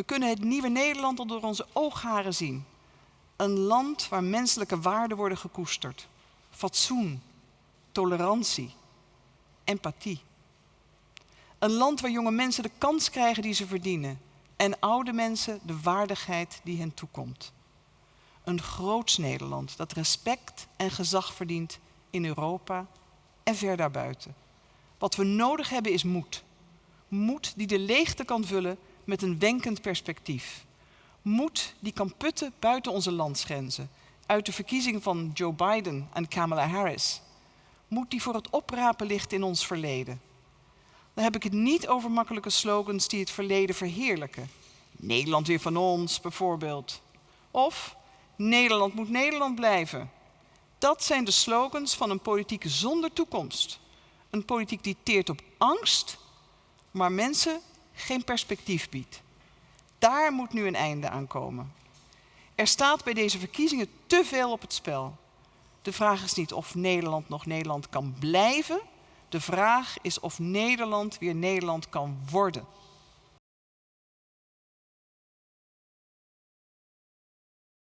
We kunnen het nieuwe Nederland al door onze oogharen zien. Een land waar menselijke waarden worden gekoesterd. Fatsoen, tolerantie, empathie. Een land waar jonge mensen de kans krijgen die ze verdienen en oude mensen de waardigheid die hen toekomt. Een groots Nederland dat respect en gezag verdient in Europa en ver daarbuiten. Wat we nodig hebben is moed. Moed die de leegte kan vullen met een wenkend perspectief. Moed die kan putten buiten onze landsgrenzen, uit de verkiezing van Joe Biden en Kamala Harris. Moed die voor het oprapen ligt in ons verleden. Dan heb ik het niet over makkelijke slogans die het verleden verheerlijken. Nederland weer van ons, bijvoorbeeld. Of Nederland moet Nederland blijven. Dat zijn de slogans van een politiek zonder toekomst. Een politiek die teert op angst, maar mensen geen perspectief biedt. Daar moet nu een einde aan komen. Er staat bij deze verkiezingen te veel op het spel. De vraag is niet of Nederland nog Nederland kan blijven. De vraag is of Nederland weer Nederland kan worden.